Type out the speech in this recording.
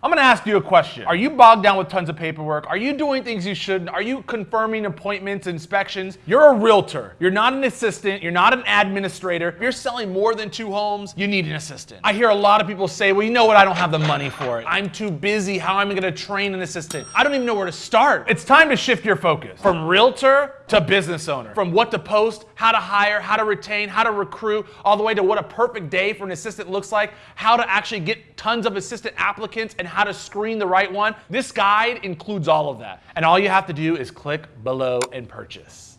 I'm gonna ask you a question. Are you bogged down with tons of paperwork? Are you doing things you shouldn't? Are you confirming appointments, inspections? You're a realtor. You're not an assistant. You're not an administrator. If you're selling more than two homes, you need an assistant. I hear a lot of people say, well, you know what? I don't have the money for it. I'm too busy. How am I gonna train an assistant? I don't even know where to start. It's time to shift your focus from realtor to business owner. From what to post, how to hire, how to retain, how to recruit, all the way to what a perfect day for an assistant looks like, how to actually get tons of assistant applicants and how to screen the right one. This guide includes all of that. And all you have to do is click below and purchase.